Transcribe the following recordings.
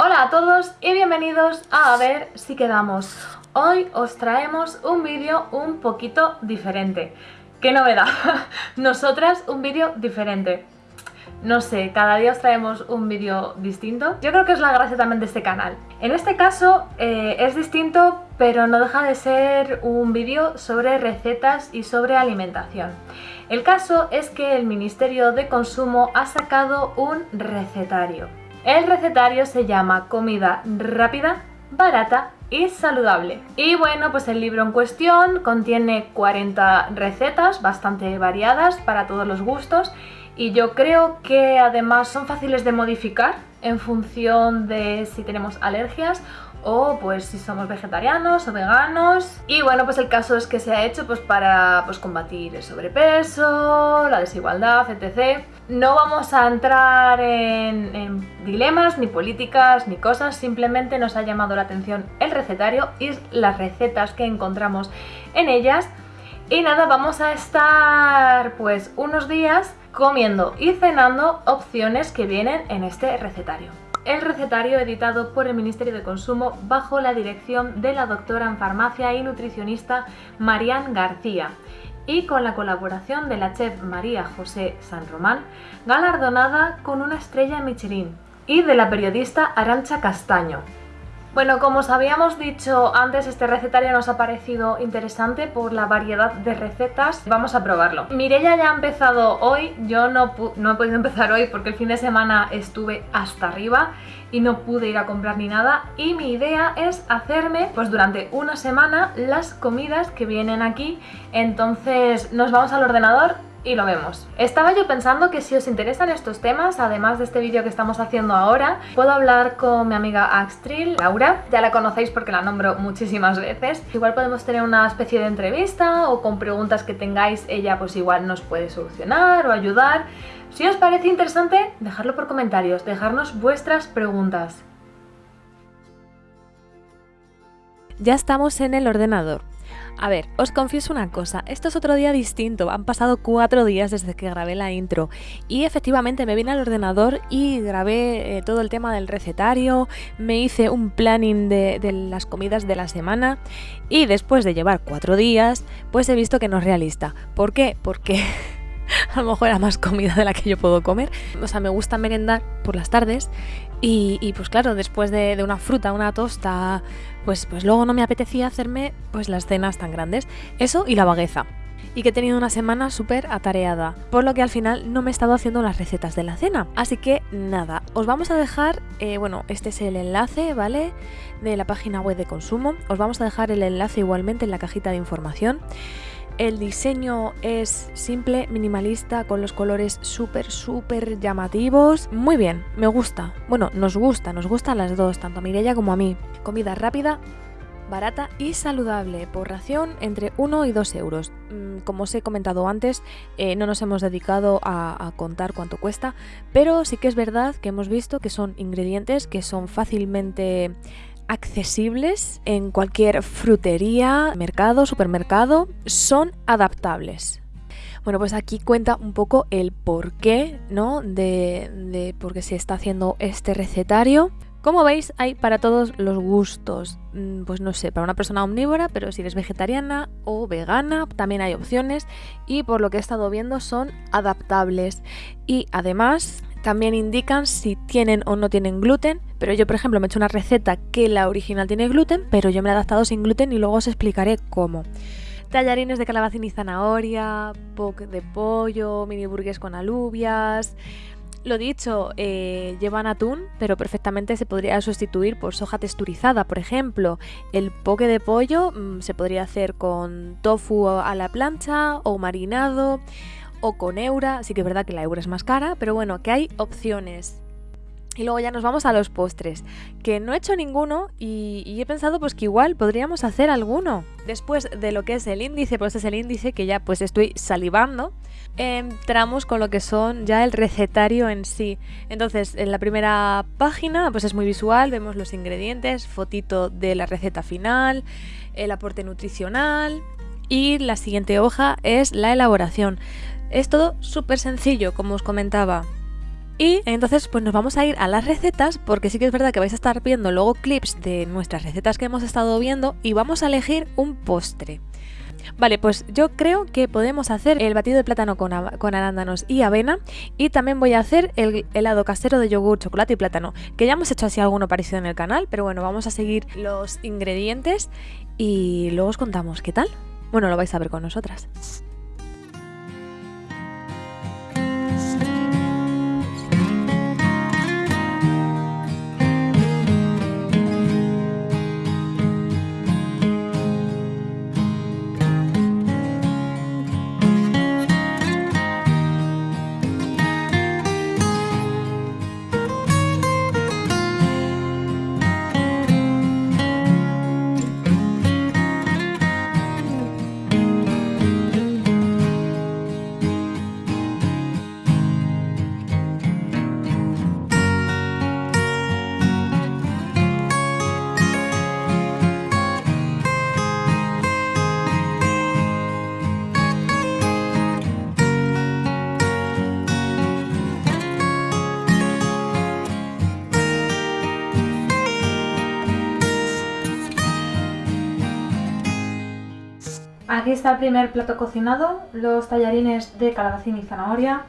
Hola a todos y bienvenidos a A ver si quedamos. Hoy os traemos un vídeo un poquito diferente. ¡Qué novedad! Nosotras un vídeo diferente. No sé, cada día os traemos un vídeo distinto. Yo creo que es la gracia también de este canal. En este caso eh, es distinto, pero no deja de ser un vídeo sobre recetas y sobre alimentación. El caso es que el Ministerio de Consumo ha sacado un recetario. El recetario se llama Comida rápida, barata y saludable. Y bueno, pues el libro en cuestión contiene 40 recetas bastante variadas para todos los gustos y yo creo que además son fáciles de modificar en función de si tenemos alergias o pues si somos vegetarianos o veganos. Y bueno pues el caso es que se ha hecho pues para pues combatir el sobrepeso, la desigualdad, etc. No vamos a entrar en, en, dilemas, ni políticas, ni cosas, simplemente nos ha llamado la atención el recetario y las recetas que encontramos en ellas. Y nada, vamos a estar pues unos días comiendo y cenando opciones que vienen en este recetario el recetario editado por el Ministerio de Consumo bajo la dirección de la doctora en farmacia y nutricionista Marian García y con la colaboración de la chef María José San Román, galardonada con una estrella Michelin, y de la periodista Arancha Castaño, bueno, como os habíamos dicho antes, este recetario nos ha parecido interesante por la variedad de recetas. Vamos a probarlo. Mirella ya ha empezado hoy, yo no, no he podido empezar hoy porque el fin de semana estuve hasta arriba y no pude ir a comprar ni nada y mi idea es hacerme pues durante una semana las comidas que vienen aquí entonces nos vamos al ordenador y lo vemos. Estaba yo pensando que si os interesan estos temas, además de este vídeo que estamos haciendo ahora, puedo hablar con mi amiga Axtril, Laura, ya la conocéis porque la nombro muchísimas veces. Igual podemos tener una especie de entrevista o con preguntas que tengáis, ella pues igual nos puede solucionar o ayudar. Si os parece interesante, dejadlo por comentarios, dejarnos vuestras preguntas. Ya estamos en el ordenador. A ver, os confieso una cosa, esto es otro día distinto, han pasado cuatro días desde que grabé la intro y efectivamente me vine al ordenador y grabé eh, todo el tema del recetario, me hice un planning de, de las comidas de la semana y después de llevar cuatro días, pues he visto que no es realista. ¿Por qué? Porque... a lo mejor era más comida de la que yo puedo comer. O sea, me gusta merendar por las tardes y, pues claro, después de, una fruta, una tosta, pues, pues luego no me apetecía hacerme pues las cenas tan grandes. Eso y la vagueza. Y que he tenido una semana súper atareada, por lo que al final no me he estado haciendo las recetas de la cena. Así que nada, os vamos a dejar, eh, bueno, este es el enlace, ¿vale? De la página web de consumo. Os vamos a dejar el enlace igualmente en la cajita de información. El diseño es simple, minimalista, con los colores súper, súper llamativos. Muy bien, me gusta. Bueno, nos gusta, nos gustan las dos, tanto a Mireia como a mí. Comida rápida, barata y saludable, por ración entre 1 y 2 euros. Mm, como os he comentado antes, eh, no nos hemos dedicado a, a, contar cuánto cuesta, pero sí que es verdad que hemos visto que son ingredientes que son fácilmente accesibles en cualquier frutería, mercado, supermercado, son adaptables. Bueno, pues aquí cuenta un poco el porqué, ¿no? De, de por qué se está haciendo este recetario. Como veis, hay para todos los gustos. Mm, pues no sé, para una persona omnívora, pero si eres vegetariana o vegana, también hay opciones. Y por lo que he estado viendo, son adaptables. Y además, también indican si tienen o no tienen gluten, pero yo por ejemplo me he hecho una receta que la original tiene gluten, pero yo me la he adaptado sin gluten y luego os explicaré cómo. Tallarines de calabacín y zanahoria, poke de pollo, mini burgues con alubias, lo dicho, eh, llevan atún, pero perfectamente se podría sustituir por soja texturizada, por ejemplo. El poke de pollo mmm, se podría hacer con tofu a la plancha o marinado o con Eura, sí que es verdad que la Eura es más cara, pero bueno, que hay opciones. Y luego ya nos vamos a los postres, que no he hecho ninguno y, he pensado pues que igual podríamos hacer alguno. Después de lo que es el índice, pues es el índice que ya pues estoy salivando, entramos con lo que son ya el recetario en sí. Entonces, en la primera página pues es muy visual, vemos los ingredientes, fotito de la receta final, el aporte nutricional y la siguiente hoja es la elaboración. Es todo súper sencillo, como os comentaba. Y entonces pues nos vamos a ir a las recetas porque sí que es verdad que vais a estar viendo luego clips de nuestras recetas que hemos estado viendo y vamos a elegir un postre. Vale, pues yo creo que podemos hacer el batido de plátano con, arándanos y avena y también voy a hacer el helado casero de yogur, chocolate y plátano, que ya hemos hecho así alguno parecido en el canal, pero bueno, vamos a seguir los ingredientes y luego os contamos qué tal. Bueno, lo vais a ver con nosotras. Aquí está el primer plato cocinado, los tallarines de calabacín y zanahoria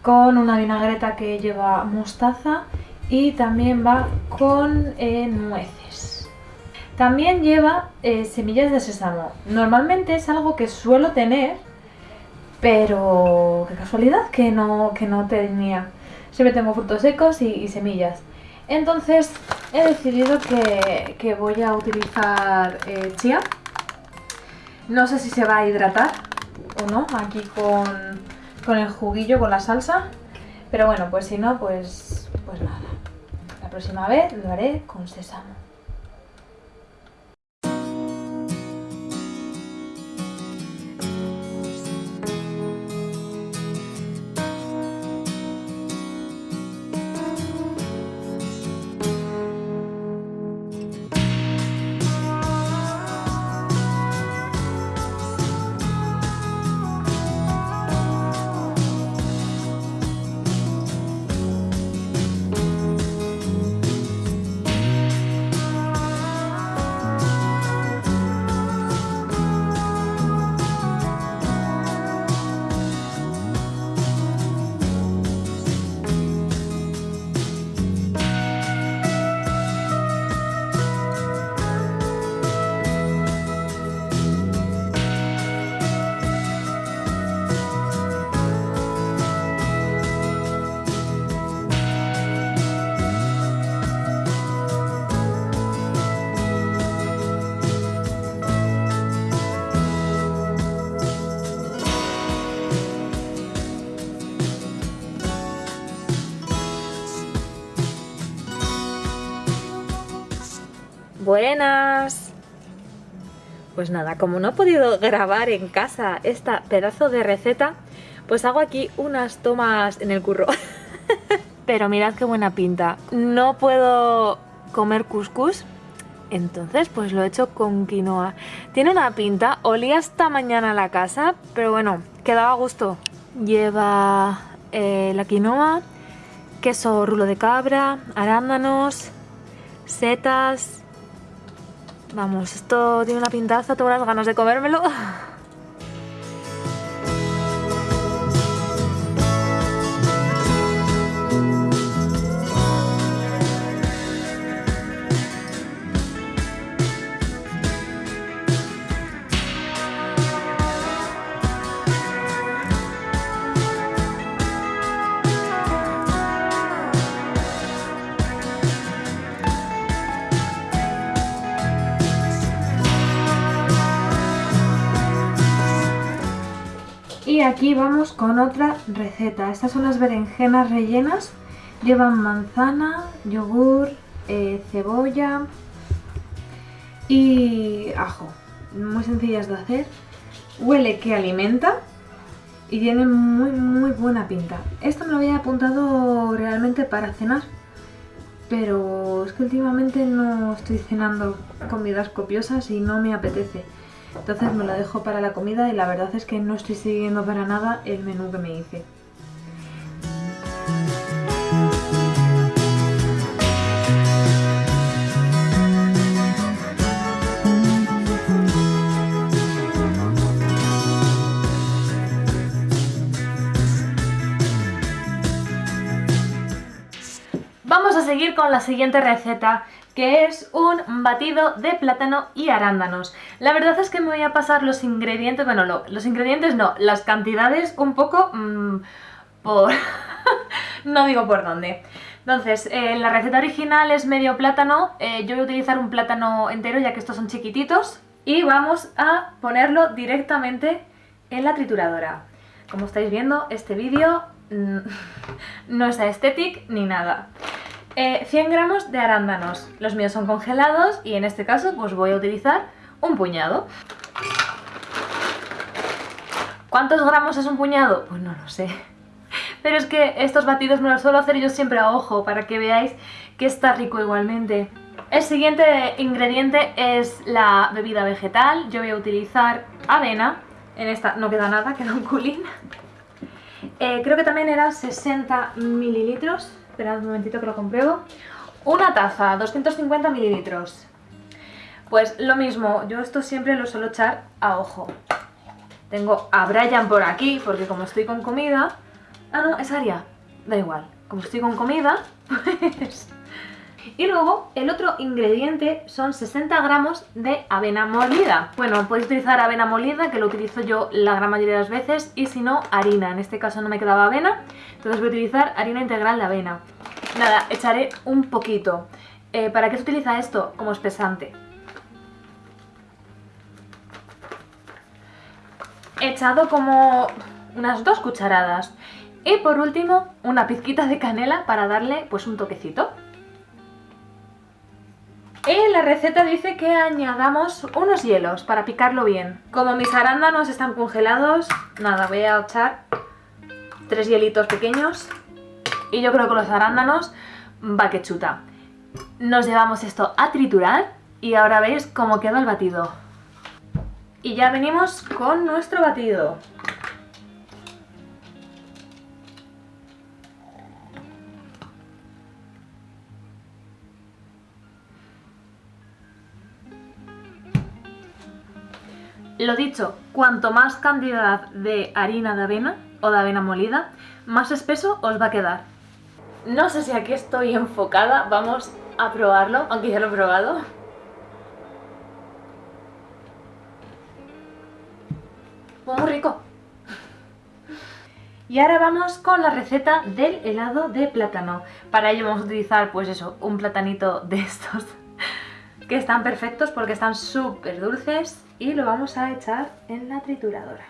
con una vinagreta que lleva mostaza y también va con eh, nueces. También lleva eh, semillas de sésamo. Normalmente es algo que suelo tener, pero qué casualidad que no, que no tenía. Siempre tengo frutos secos y, semillas. Entonces he decidido que, voy a utilizar eh, chía no sé si se va a hidratar o no, aquí con, con el juguillo, con la salsa. Pero bueno, pues si no, pues, pues nada. La próxima vez lo haré con sésamo. Buenas. Pues nada, como no he podido grabar en casa esta pedazo de receta, pues hago aquí unas tomas en el curro. Pero mirad qué buena pinta. No puedo comer couscous, entonces pues lo he hecho con quinoa. Tiene una pinta, olía esta mañana la casa, pero bueno, quedaba a gusto. Lleva eh, la quinoa, queso rulo de cabra, arándanos, setas, Vamos, esto tiene una pintaza, tengo unas ganas de comérmelo. Aquí vamos con otra receta. Estas son las berenjenas rellenas. Llevan manzana, yogur, eh, cebolla y ajo. Muy sencillas de hacer. Huele que alimenta y tiene muy muy buena pinta. Esto me lo había apuntado realmente para cenar. Pero es que últimamente no estoy cenando comidas copiosas y no me apetece. Entonces me lo dejo para la comida y la verdad es que no estoy siguiendo para nada el menú que me hice. Vamos a seguir con la siguiente receta que es un batido de plátano y arándanos. La verdad es que me voy a pasar los ingredientes, bueno, los ingredientes no, las cantidades un poco mmm, por... no digo por dónde. Entonces, eh, la receta original es medio plátano, eh, yo voy a utilizar un plátano entero ya que estos son chiquititos y vamos a ponerlo directamente en la trituradora. Como estáis viendo, este vídeo mm, no es aesthetic ni nada. 100 eh, gramos de arándanos, los míos son congelados y en este caso pues voy a utilizar un puñado. ¿Cuántos gramos es un puñado? Pues no lo sé. Pero es que estos batidos me los suelo hacer yo siempre a ojo para que veáis que está rico igualmente. El siguiente ingrediente es la bebida vegetal. Yo voy a utilizar avena. En esta no queda nada, queda un culín. Eh, creo que también eran 60 mililitros. Esperad un momentito que lo compruebo. Una taza, 250 mililitros. Pues lo mismo, yo esto siempre lo suelo echar a ojo. Tengo a Brian por aquí, porque como estoy con comida, Ah, no, es Aria. Da igual. Como estoy con comida, pues... Y luego, el otro ingrediente son 60 gramos de avena molida. Bueno, podéis utilizar avena molida, que lo utilizo yo la gran mayoría de las veces, y si no, harina. En este caso no me quedaba avena, entonces voy a utilizar harina integral de avena. Nada, echaré un poquito. Eh, ¿Para qué se utiliza esto? Como espesante. He echado como unas dos cucharadas. Y por último, una pizquita de canela para darle pues un toquecito. La receta dice que añadamos unos hielos para picarlo bien. Como mis arándanos están congelados, nada, voy a echar tres hielitos pequeños. Y yo creo que los arándanos va que chuta. Nos llevamos esto a triturar y ahora veis cómo queda el batido. Y ya venimos con nuestro batido. Lo dicho, cuanto más cantidad de harina de avena o de avena molida, más espeso os va a quedar. No sé si aquí estoy enfocada, vamos a probarlo, aunque ya lo he probado. Pues muy rico. Y ahora vamos con la receta del helado de plátano. Para ello vamos a utilizar, pues eso, un platanito de estos que están perfectos porque están súper dulces y lo vamos a echar en la trituradora.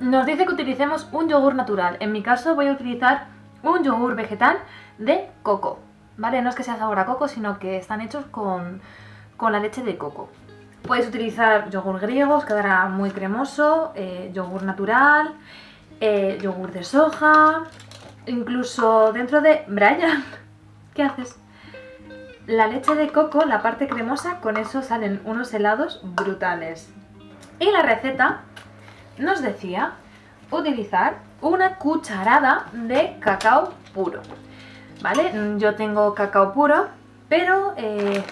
Nos dice que utilicemos un yogur natural. En mi caso voy a utilizar un yogur vegetal de coco. ¿Vale? No es que sea sabor a coco, sino que están hechos con, la leche de coco. Puedes utilizar yogur griego, os quedará muy cremoso, eh, yogur natural, eh, yogur de soja, incluso dentro de... Brian, ¿qué haces? La leche de coco, la parte cremosa, con eso salen unos helados brutales. Y la receta nos decía utilizar una cucharada de cacao puro. ¿Vale? Yo tengo cacao puro, pero eh,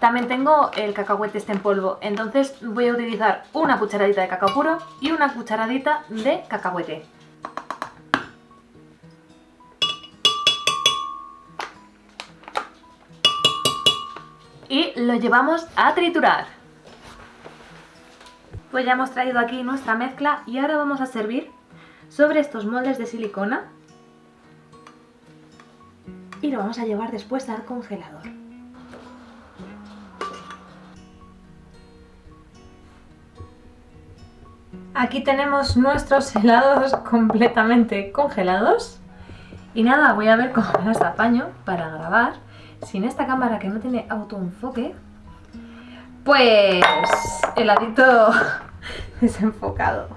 también tengo el cacahuete este en polvo. Entonces voy a utilizar una cucharadita de cacao puro y una cucharadita de cacahuete. Y lo llevamos a triturar. Pues ya hemos traído aquí nuestra mezcla y ahora vamos a servir sobre estos moldes de silicona y lo vamos a llevar después al congelador. Aquí tenemos nuestros helados completamente congelados. Y nada, voy a ver cómo los apaño para grabar sin esta cámara que no tiene autoenfoque, pues heladito desenfocado.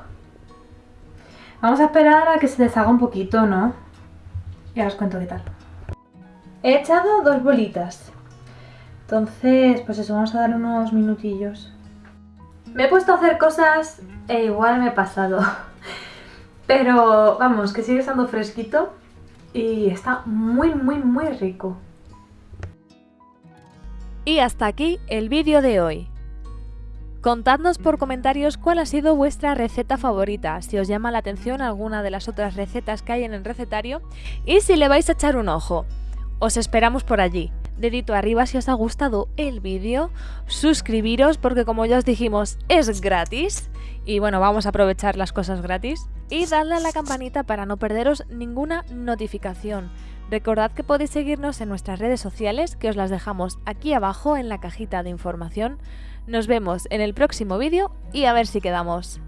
Vamos a esperar a que se deshaga un poquito, ¿no? Y ahora os cuento qué tal. He echado dos bolitas. Entonces, pues eso, vamos a dar unos minutillos. Me he puesto a hacer cosas e igual me he pasado. Pero vamos, que sigue estando fresquito y está muy, muy, muy rico. Y hasta aquí el vídeo de hoy. Contadnos por comentarios cuál ha sido vuestra receta favorita, si os llama la atención alguna de las otras recetas que hay en el recetario y si le vais a echar un ojo. Os esperamos por allí. Dedito arriba si os ha gustado el vídeo, suscribiros porque como ya os dijimos es gratis y bueno, vamos a aprovechar las cosas gratis y dadle a la campanita para no perderos ninguna notificación. Recordad que podéis seguirnos en nuestras redes sociales que os las dejamos aquí abajo en la cajita de información. Nos vemos en el próximo vídeo y a ver si quedamos.